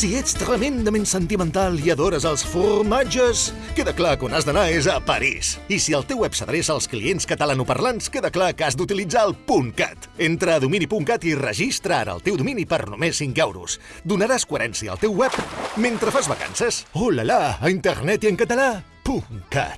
Si ets tremendament sentimental i adores els formatges, queda clar que on has d'anar és a París. I si el teu web s'adreça als clients catalanoparlants, queda clar que has d'utilitzar el .cat. Entra a domini.cat i registra ara el teu domini per només 5 euros. Donaràs coherència al teu web mentre fas vacances. Oh la la, a internet i en català, .cat.